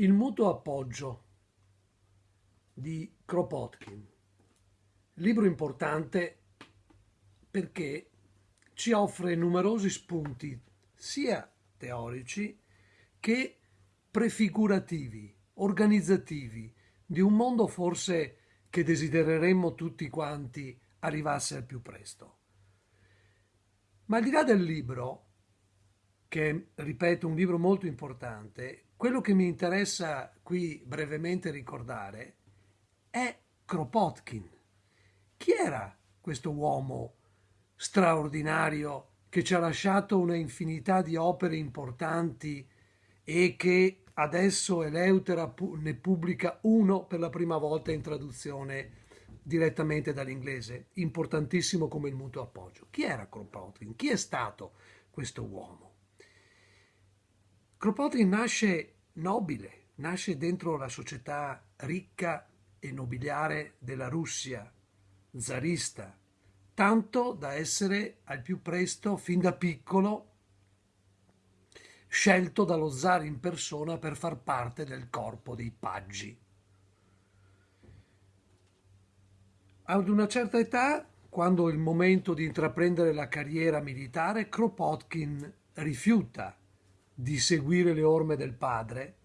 Il mutuo appoggio di Kropotkin, libro importante perché ci offre numerosi spunti sia teorici che prefigurativi, organizzativi, di un mondo forse che desidereremmo tutti quanti arrivasse al più presto. Ma al di là del libro, che ripeto un libro molto importante, quello che mi interessa qui brevemente ricordare è Kropotkin. Chi era questo uomo straordinario che ci ha lasciato una infinità di opere importanti e che adesso Eleutera ne pubblica uno per la prima volta in traduzione direttamente dall'inglese, importantissimo come il mutuo appoggio. Chi era Kropotkin? Chi è stato questo uomo? Kropotkin nasce nobile, nasce dentro la società ricca e nobiliare della Russia, zarista, tanto da essere al più presto, fin da piccolo, scelto dallo zar in persona per far parte del corpo dei paggi. Ad una certa età, quando è il momento di intraprendere la carriera militare, Kropotkin rifiuta di seguire le orme del padre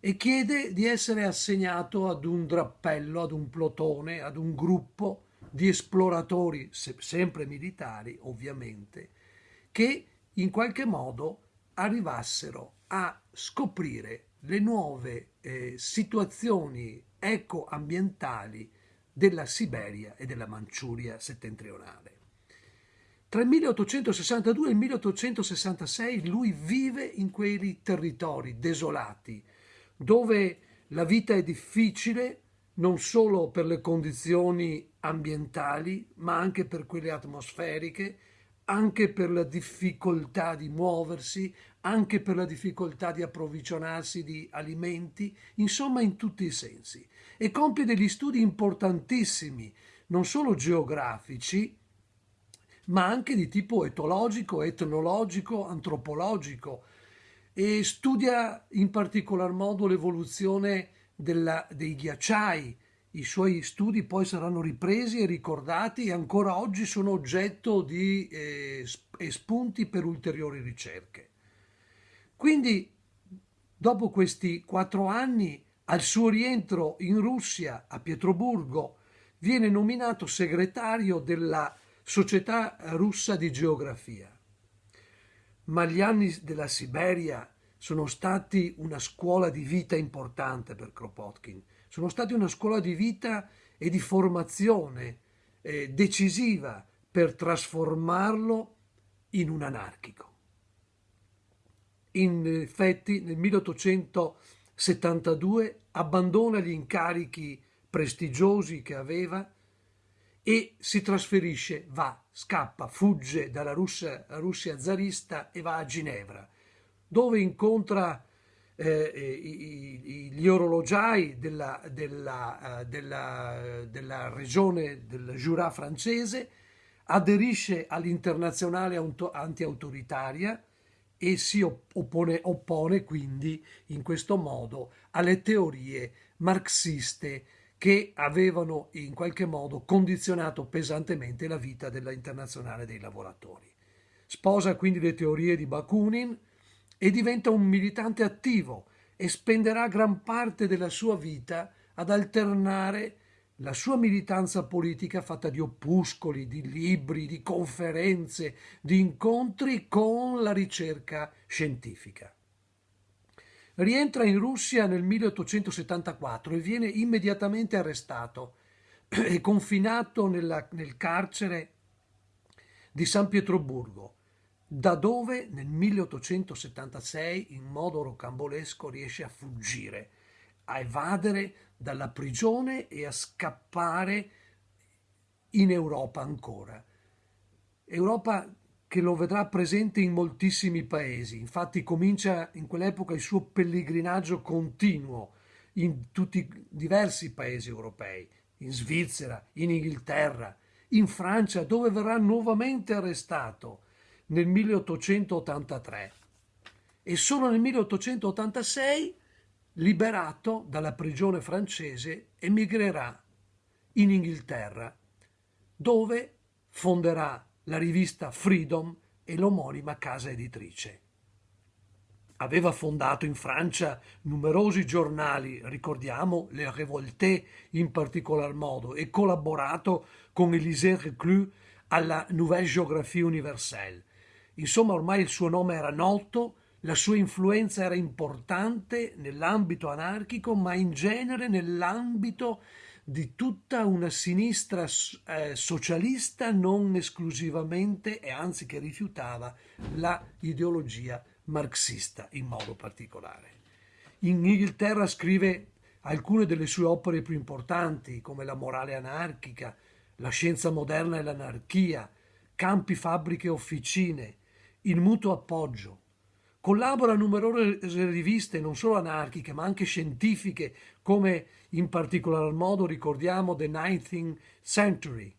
e chiede di essere assegnato ad un drappello, ad un plotone, ad un gruppo di esploratori, sempre militari ovviamente, che in qualche modo arrivassero a scoprire le nuove eh, situazioni ecoambientali della Siberia e della Manciuria settentrionale. Tra il 1862 e il 1866 lui vive in quei territori desolati, dove la vita è difficile non solo per le condizioni ambientali, ma anche per quelle atmosferiche, anche per la difficoltà di muoversi, anche per la difficoltà di approvvigionarsi di alimenti, insomma in tutti i sensi. E compie degli studi importantissimi, non solo geografici, ma anche di tipo etologico, etnologico, antropologico e studia in particolar modo l'evoluzione dei ghiacciai. I suoi studi poi saranno ripresi e ricordati e ancora oggi sono oggetto di eh, spunti per ulteriori ricerche. Quindi, dopo questi quattro anni, al suo rientro in Russia, a Pietroburgo, viene nominato segretario della Società russa di geografia. Ma gli anni della Siberia sono stati una scuola di vita importante per Kropotkin, sono stati una scuola di vita e di formazione eh, decisiva per trasformarlo in un anarchico. In effetti nel 1872 abbandona gli incarichi prestigiosi che aveva e si trasferisce, va, scappa, fugge dalla Russia, Russia zarista e va a Ginevra, dove incontra eh, gli orologiai della, della, della, della, regione del Jura francese, aderisce all'internazionale antiautoritaria e si oppone, oppone quindi in questo modo alle teorie marxiste che avevano in qualche modo condizionato pesantemente la vita della internazionale dei lavoratori. Sposa quindi le teorie di Bakunin e diventa un militante attivo e spenderà gran parte della sua vita ad alternare la sua militanza politica fatta di opuscoli, di libri, di conferenze, di incontri con la ricerca scientifica. Rientra in Russia nel 1874 e viene immediatamente arrestato e confinato nella, nel carcere di San Pietroburgo, da dove nel 1876 in modo rocambolesco riesce a fuggire, a evadere dalla prigione e a scappare in Europa ancora. Europa che lo vedrà presente in moltissimi paesi. Infatti comincia in quell'epoca il suo pellegrinaggio continuo in tutti i diversi paesi europei, in Svizzera, in Inghilterra, in Francia, dove verrà nuovamente arrestato nel 1883. E solo nel 1886 liberato dalla prigione francese, emigrerà in Inghilterra, dove fonderà la rivista Freedom e l'omonima casa editrice. Aveva fondato in Francia numerosi giornali, ricordiamo Le Révolté in particolar modo, e collaborato con Élisée Reclus alla Nouvelle Géographie Universelle. Insomma, ormai il suo nome era noto, la sua influenza era importante nell'ambito anarchico, ma in genere nell'ambito di tutta una sinistra eh, socialista non esclusivamente e anzi che rifiutava la ideologia marxista in modo particolare. In Inghilterra scrive alcune delle sue opere più importanti come La morale anarchica, La scienza moderna e l'anarchia, Campi, fabbriche e officine, Il mutuo appoggio, Collabora a numerose riviste, non solo anarchiche, ma anche scientifiche, come in particolar modo ricordiamo The Nineteenth Century.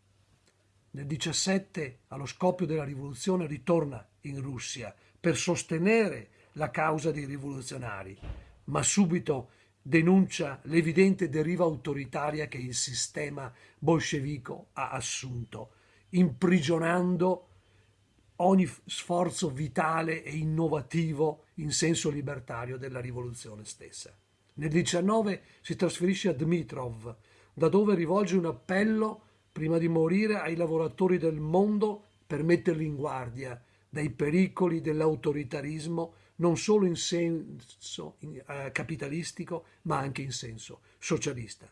Nel 17, allo scoppio della rivoluzione, ritorna in Russia per sostenere la causa dei rivoluzionari, ma subito denuncia l'evidente deriva autoritaria che il sistema bolscevico ha assunto, imprigionando ogni sforzo vitale e innovativo in senso libertario della rivoluzione stessa. Nel 19 si trasferisce a Dmitrov, da dove rivolge un appello prima di morire ai lavoratori del mondo per metterli in guardia dai pericoli dell'autoritarismo non solo in senso eh, capitalistico ma anche in senso socialista.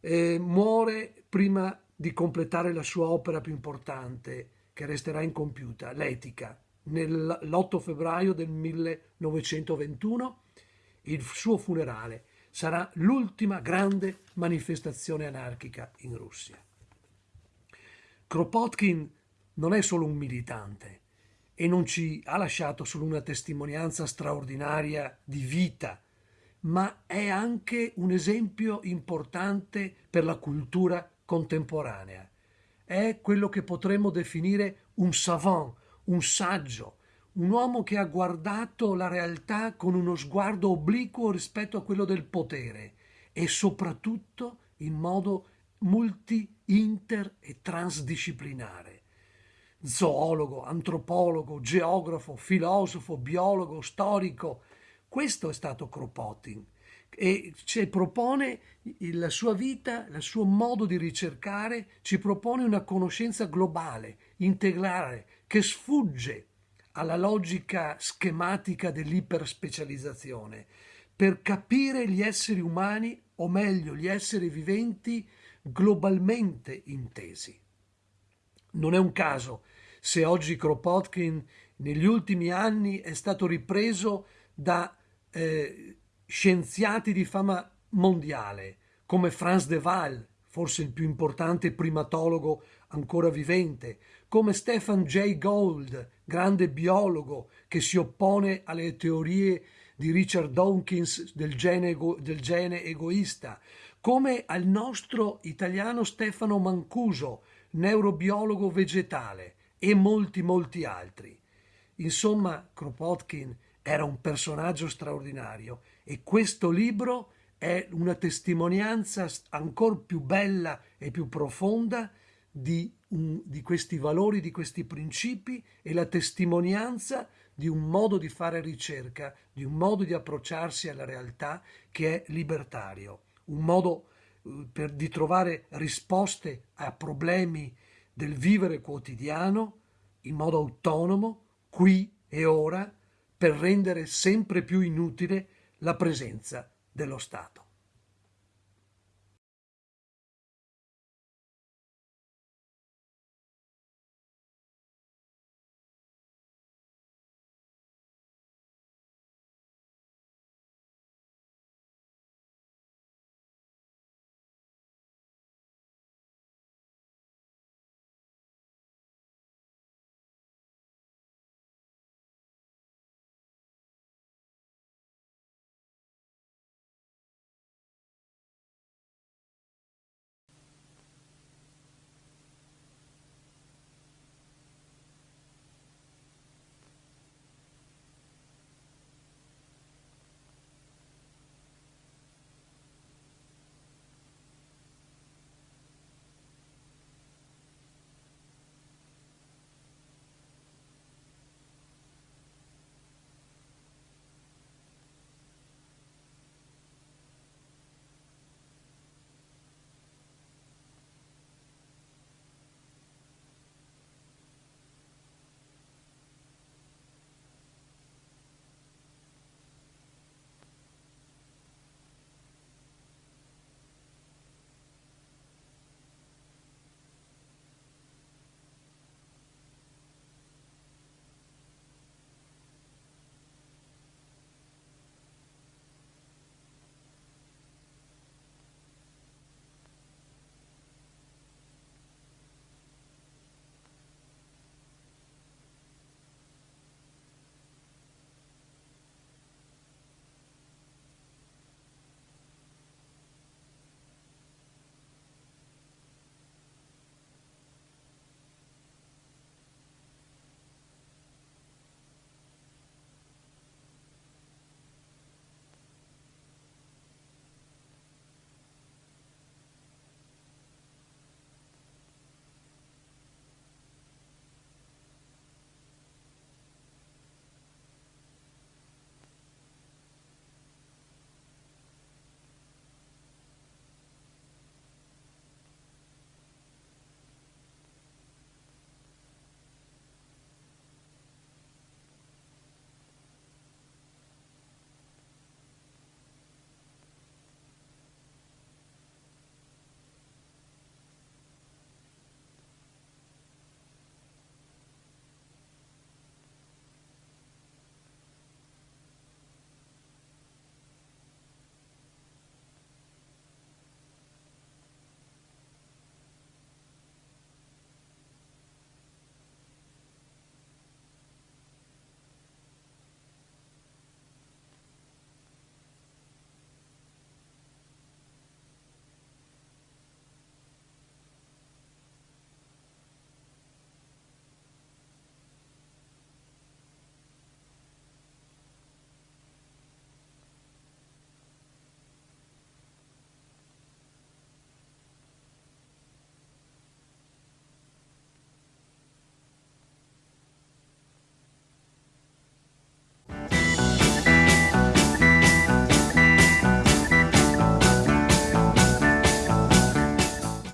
E muore prima di completare la sua opera più importante, che resterà incompiuta, l'etica, l'8 febbraio del 1921, il suo funerale sarà l'ultima grande manifestazione anarchica in Russia. Kropotkin non è solo un militante e non ci ha lasciato solo una testimonianza straordinaria di vita, ma è anche un esempio importante per la cultura contemporanea è quello che potremmo definire un savant, un saggio, un uomo che ha guardato la realtà con uno sguardo obliquo rispetto a quello del potere e soprattutto in modo multi, inter e transdisciplinare. Zoologo, antropologo, geografo, filosofo, biologo, storico. Questo è stato Kropotkin e ci propone la sua vita, il suo modo di ricercare, ci propone una conoscenza globale, integrale, che sfugge alla logica schematica dell'iperspecializzazione, per capire gli esseri umani, o meglio gli esseri viventi, globalmente intesi. Non è un caso se oggi Kropotkin negli ultimi anni è stato ripreso da eh, scienziati di fama mondiale come Franz de Waal, forse il più importante primatologo ancora vivente, come Stephen Jay Gould, grande biologo che si oppone alle teorie di Richard Dawkins del gene, del gene egoista, come al nostro italiano Stefano Mancuso, neurobiologo vegetale, e molti molti altri. Insomma, Kropotkin era un personaggio straordinario e questo libro è una testimonianza ancora più bella e più profonda di, un, di questi valori, di questi principi e la testimonianza di un modo di fare ricerca, di un modo di approcciarsi alla realtà che è libertario, un modo eh, per, di trovare risposte a problemi del vivere quotidiano in modo autonomo, qui e ora, per rendere sempre più inutile la presenza dello Stato.